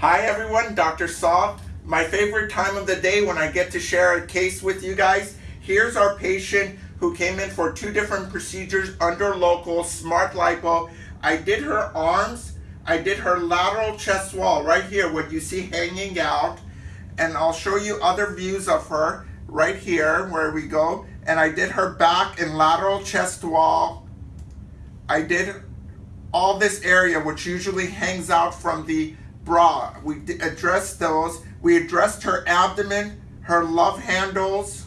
Hi everyone, Dr. Saw. My favorite time of the day when I get to share a case with you guys. Here's our patient who came in for two different procedures under local smart lipo. I did her arms, I did her lateral chest wall right here, what you see hanging out. And I'll show you other views of her right here where we go. And I did her back and lateral chest wall. I did all this area which usually hangs out from the bra. We addressed those. We addressed her abdomen, her love handles.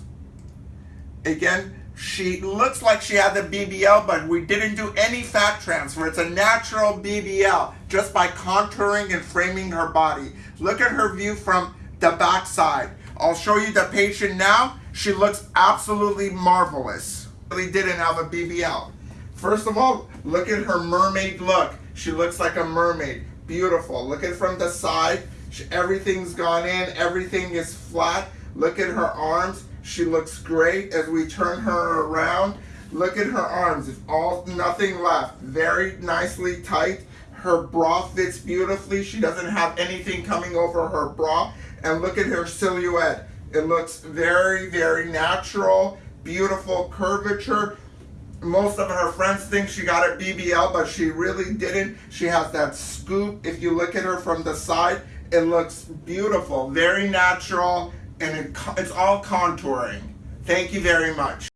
Again, she looks like she had the BBL, but we didn't do any fat transfer. It's a natural BBL just by contouring and framing her body. Look at her view from the back side. I'll show you the patient now. She looks absolutely marvelous. Really didn't have a BBL. First of all, look at her mermaid look. She looks like a mermaid. Beautiful. Look at from the side. Everything's gone in. Everything is flat. Look at her arms. She looks great as we turn her around. Look at her arms. It's all nothing left. Very nicely tight. Her bra fits beautifully. She doesn't have anything coming over her bra. And look at her silhouette. It looks very, very natural. Beautiful curvature most of her friends think she got a BBL, but she really didn't. She has that scoop. If you look at her from the side, it looks beautiful, very natural, and it, it's all contouring. Thank you very much.